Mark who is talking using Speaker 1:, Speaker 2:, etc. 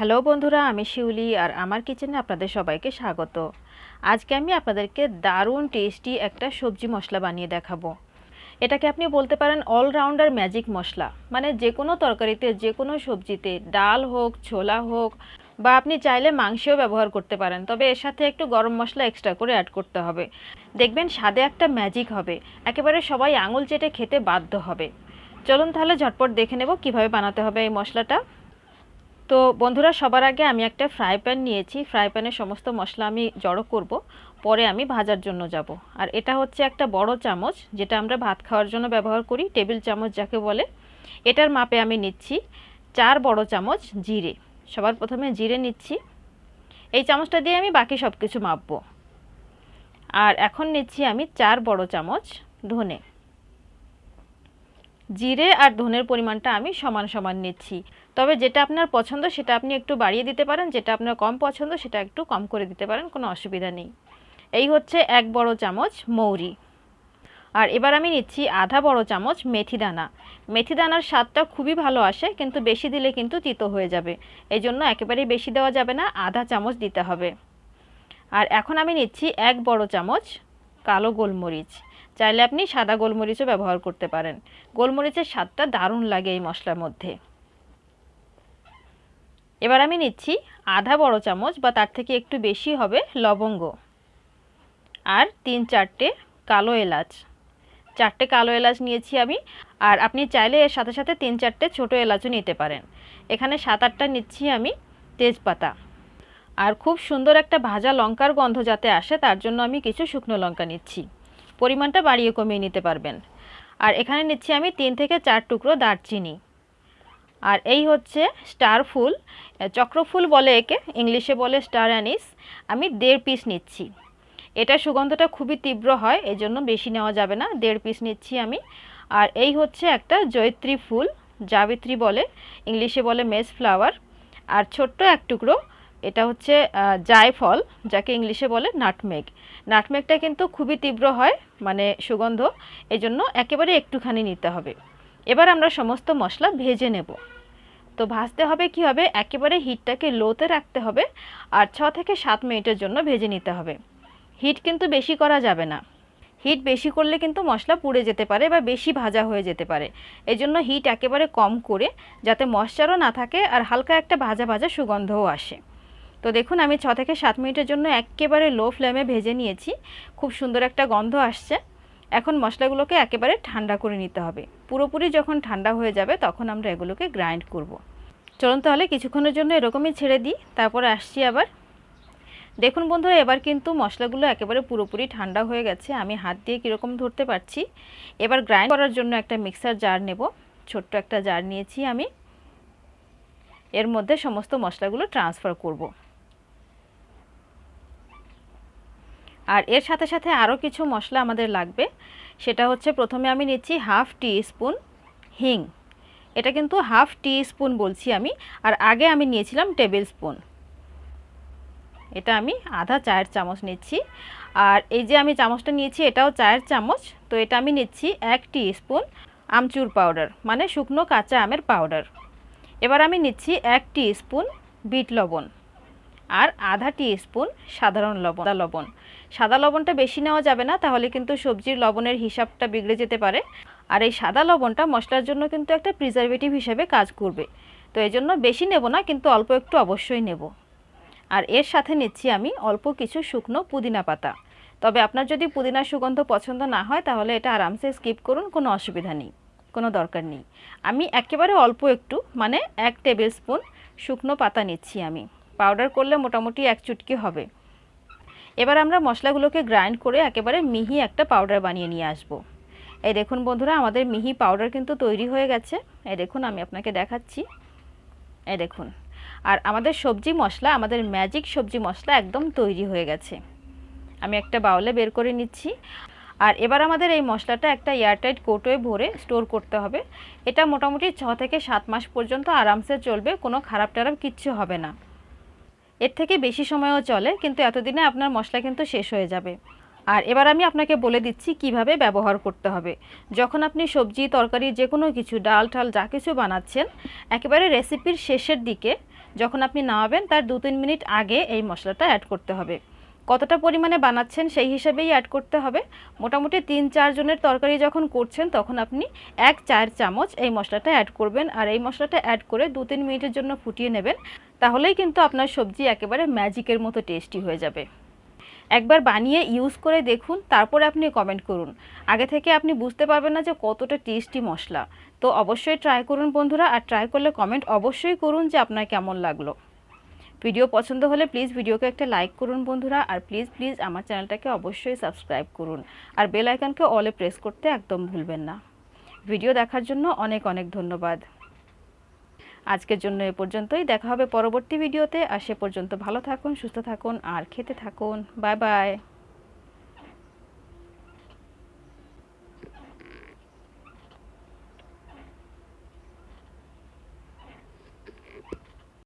Speaker 1: Hello বন্ধুরা, আমি শিউলি আর আমার কিচেনে আপনাদের সবাইকে স্বাগত। আজকে আমি আপনাদেরকে দারুণ টেস্টি একটা সবজি মশলা বানিয়ে দেখাবো। এটাকে আপনি বলতে পারেন অলরাউন্ডার ম্যাজিক মশলা। মানে যে কোনো তরকারিতে, যে কোনো সবজিতে, ডাল হোক, ছোলা হোক, বা আপনি চাইলে মাংসও ব্যবহার করতে পারেন। তবে এর সাথে একটু গরম মশলা এক্সট্রা করে অ্যাড করতে হবে। দেখবেন স্বাদে একটা ম্যাজিক হবে। একেবারে সবাই আঙুল চেটে খেতে বাধ্য হবে। চলুন তাহলে ঝটপট দেখে নেব কীভাবে বানাতে হবে এই মশলাটা। তো বন্ধুরা, সবার আগে আমি একটা ফ্রাই প্যান নিয়েছি। ফ্রাই প্যানে সমস্ত মশলা আমি জড়ো করব। পরে আমি ভাজার জন্য যাব। আর এটা হচ্ছে একটা বড় চামচ, যেটা আমরা ভাত খাওয়ার জন্য ব্যবহার করি টেবিল চামচ যাকে বলে। এটার মাপে আমি নিচ্ছি চার বড় চামচ জিরে। সবার প্রথমে জিরে নিচ্ছি। এই চামচটা দিয়ে আমি বাকি সব কিছু মাপবো। আর এখন নিচ্ছি আমি চার বড় চামচ ধনে। জিরে আর ধনের পরিমাণটা আমি সমান সমান নিচ্ছি। তবে যেটা আপনার পছন্দ সেটা আপনি একটু বাড়িয়ে দিতে পারেন, যেটা আপনার কম পছন্দ সেটা একটু কম করে দিতে পারেন, কোনো অসুবিধা নেই। এই হচ্ছে এক বড় চামচ মৌরি। আর এবার আমি নিচ্ছি আধা বড় চামচ মেথি দানা। মেথি দানার স্বাদটা খুবই ভালো আসে, কিন্তু বেশি দিলে কিন্তু তিতো হয়ে যাবে। এই জন্য একেবারেই বেশি দেওয়া যাবে না, আধা চামচ দিতে হবে। আর এখন আমি নিচ্ছি এক বড় চামচ কালো গোলমরিচ। চাইলে আপনি সাদা গোলমরিচও ব্যবহার করতে পারেন। গোলমরিচের স্বাদটা দারুণ লাগে এই মশলার মধ্যে। এবার আমি নিচ্ছি আধা বড় চামচ বা তার থেকে একটু বেশি হবে লবঙ্গ আর তিন চারটে কালো এলাচ। চারটে কালো এলাচ নিয়েছি আমি আর আপনি চাইলে এর সাথে সাথে তিন চারটে ছোটো এলাচও নিতে পারেন। এখানে সাত আটটা নিচ্ছি আমি তেজপাতা। আর খুব সুন্দর একটা ভাজা লঙ্কার গন্ধ যাতে আসে তার জন্য আমি কিছু শুকনো লঙ্কা নিচ্ছি। পরিমাণটা বাড়িয়ে কমিয়ে নিতে পারবেন। আর এখানে নিচ্ছি আমি তিন থেকে চার টুকরো দারচিনি। আর এই হচ্ছে স্টার ফুল। চক্রফুল বলে একে, ইংলিশে বলে স্টার অ্যানিস। আমি দেড় পিস নিচ্ছি। এটা সুগন্ধটা খুবই তীব্র হয় এই জন্য বেশি নেওয়া যাবে না। দেড় পিস নিচ্ছি আমি। আর এই হচ্ছে একটা জয়ত্রী ফুল, জাবিত্রী বলে, ইংলিশে বলে মেস ফ্লাওয়ার। আর ছোট্ট এক টুকরো এটা হচ্ছে জায়ফল, যাকে ইংলিশে বলে নাটমেগ। নাটমেগটা কিন্তু খুবই তীব্র হয় মানে সুগন্ধ এই জন্য একেবারে একটুখানি নিতে হবে। এবার আমরা সমস্ত মশলা ভেজে নেব। তো ভাজতে হবে কি হবে? একেবারে হিটটাকে লোতে রাখতে হবে আর ছ থেকে সাত মিনিটের জন্য ভেজে নিতে হবে। হিট কিন্তু বেশি করা যাবে না। হিট বেশি করলে কিন্তু মশলা পুড়ে যেতে পারে বা বেশি ভাজা হয়ে যেতে পারে। এই জন্য হিট একেবারে কম করে যাতে মশচারও না থাকে আর হালকা একটা ভাজা ভাজা সুগন্ধও আসে। তো দেখুন, আমি ছ থেকে সাত মিনিটের জন্য একেবারে লো ফ্লেমে ভেজে নিয়েছি। খুব সুন্দর একটা গন্ধ আসছে। এখন মশলাগুলোকে একেবারে ঠান্ডা করে নিতে হবে। পুরোপুরি যখন ঠান্ডা হয়ে যাবে, তখন আমরা এগুলোকে গ্রাইন্ড করব। চলুন তাহলে কিছুক্ষণের জন্য এরকমই ছেড়ে দিই, তারপরে আসছি আবার। দেখুন বন্ধুরা, এবার কিন্তু মশলাগুলো একেবারে পুরোপুরি ঠান্ডা হয়ে গেছে। আমি হাত দিয়ে কীরকম ধরতে পারছি? এবার গ্রাইন্ড করার জন্য একটা মিক্সার জার নেব। ছোট্ট একটা জার নিয়েছি আমি। এর মধ্যে সমস্ত মশলাগুলো ট্রান্সফার করব। আর এর সাথে সাথে আরও কিছু মশলা আমাদের লাগবে। সেটা হচ্ছে প্রথমে আমি নিচ্ছি হাফ টি স্পুন হিং। এটা কিন্তু হাফ টি স্পুন বলছি আমি, আর আগে আমি নিয়েছিলাম টেবিল স্পুন। এটা আমি আধা চায়ের চামচ নিচ্ছি। আর এই যে আমি চামচটা নিয়েছি, এটাও চায়ের চামচ, তো এটা আমি নিচ্ছি এক টি স্পুন আমচুর পাউডার মানে শুকনো কাঁচা আমের পাউডার। এবার আমি নিচ্ছি এক টি স্পুন বিট লবণ। আর আধা টি স্পুন সাধারণ লবণ লবণ। সাদা লবণটা বেশি নেওয়া যাবে না, তাহলে কিন্তু সবজির লবণের হিসাবটা বিগড়ে যেতে পারে। আর এই সাদা লবণটা মশলার জন্য কিন্তু একটা প্রিজারভেটিভ হিসেবে কাজ করবে। তো এই জন্য বেশি নেব না, কিন্তু অল্প একটু অবশ্যই নেব। আর এর সাথে নিচ্ছি আমি অল্প কিছু শুকনো পুদিনা পাতা। তবে আপনার যদি পুদিনার সুগন্ধ পছন্দ না হয়, তাহলে এটা আরামসে স্কিপ করুন, কোনো অসুবিধা নেই, কোনো দরকার নেই। আমি একেবারে অল্প একটু মানে এক টেবিল স্পুন শুকনো পাতা নিচ্ছি আমি। পাউডার করলে মোটামুটি এক চুটকি হবে। এবার আমরা মশলাগুলোকে গ্রাইন্ড করে একেবারে মিহি একটা পাউডার বানিয়ে নিয়ে আসব। এই দেখুন বন্ধুরা, আমাদের মিহি পাউডার কিন্তু তৈরি হয়ে গেছে। এই দেখুন, আমি আপনাকে দেখাচ্ছি। এই দেখুন, আর আমাদের সবজি মশলা, আমাদের ম্যাজিক সবজি মশলা একদম তৈরি হয়ে গেছে। আমি একটা বাউলে বের করে নিচ্ছি। আর এবার আমাদের এই মশলাটা একটা এয়ারটাইট কোটোয় ভরে স্টোর করতে হবে। এটা মোটামুটি ছ থেকে সাত মাস পর্যন্ত আরামসে চলবে, কোনো খারাপ টারাপ কিচ্ছু হবে না। এর থেকে বেশি সময়ও চলে, কিন্তু এতদিনে আপনার মশলা কিন্তু শেষ হয়ে যাবে। আর এবার আমি আপনাকে বলে দিচ্ছি কীভাবে ব্যবহার করতে হবে। যখন আপনি সবজি, তরকারি যে কোনো কিছু, ডাল, ঠাল, যা কিছু বানাচ্ছেন, একেবারে রেসিপির শেষের দিকে যখন আপনি নামাবেন, তার দু তিন মিনিট আগে এই মশলাটা অ্যাড করতে হবে। কতটা পরিমাণে বানাচ্ছেন সেই হিসাবেই অ্যাড করতে হবে। মোটামুটি তিন চারজনের তরকারি যখন করছেন, তখন আপনি এক চার চামচ এই মশলাটা অ্যাড করবেন। আর এই মশলাটা অ্যাড করে দু তিন মিনিটের জন্য ফুটিয়ে নেবেন। তাহলেই কিন্তু আপনার সবজি একেবারে ম্যাজিকের মতো টেস্টি হয়ে যাবে। একবার বানিয়ে ইউজ করে দেখুন, তারপরে আপনি কমেন্ট করুন। আগে থেকে আপনি বুঝতে পারবেন না যে কতটা টেস্টি মশলা। তো অবশ্যই ট্রাই করুন বন্ধুরা, আর ট্রাই করলে কমেন্ট অবশ্যই করুন যে আপনার কেমন লাগল। ভিডিও পছন্দ হলে প্লিজ ভিডিওকে একটা লাইক করুন বন্ধুরা, আর প্লিজ প্লিজ আমার চ্যানেলটাকে অবশ্যই সাবস্ক্রাইব করুন। আর বেল আইকনকে অলে প্রেস করতে একদম ভুলবেন না। ভিডিও দেখার জন্য অনেক অনেক ধন্যবাদ। আজকের জন্য এ পর্যন্তই। দেখা হবে পরবর্তী ভিডিওতে। আর সে পর্যন্ত ভালো থাকুন, সুস্থ থাকুন, আর খেতে থাকুন। Bye bye